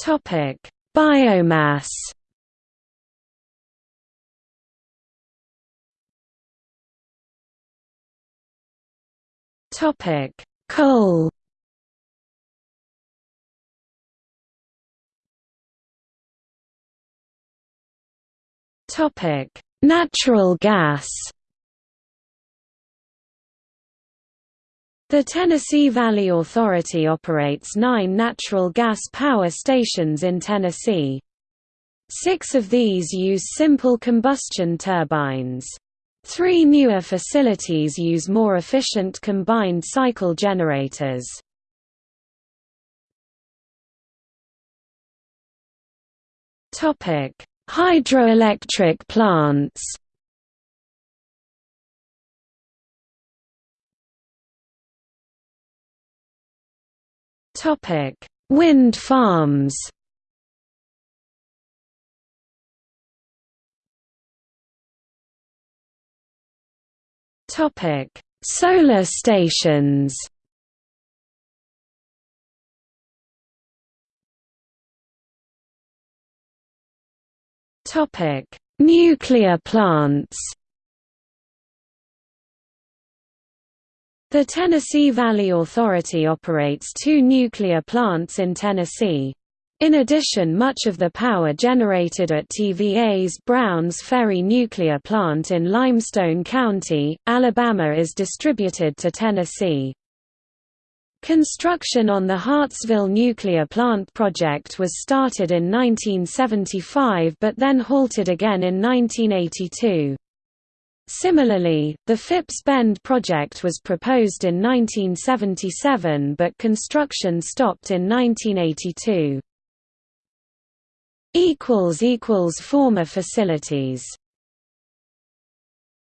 Topic: Biomass. Topic: Coal. Topic: Natural gas. The Tennessee Valley Authority operates nine natural gas power stations in Tennessee. Six of these use simple combustion turbines. Three newer facilities use more efficient combined cycle generators. Hydroelectric plants Topic: Wind farms. Topic: Solar stations. Topic: Nuclear plants. The Tennessee Valley Authority operates two nuclear plants in Tennessee. In addition much of the power generated at TVA's Browns Ferry nuclear plant in Limestone County, Alabama is distributed to Tennessee. Construction on the Hartsville nuclear plant project was started in 1975 but then halted again in 1982. Similarly, the Phipps Bend project was proposed in 1977 but construction stopped in 1982. Former facilities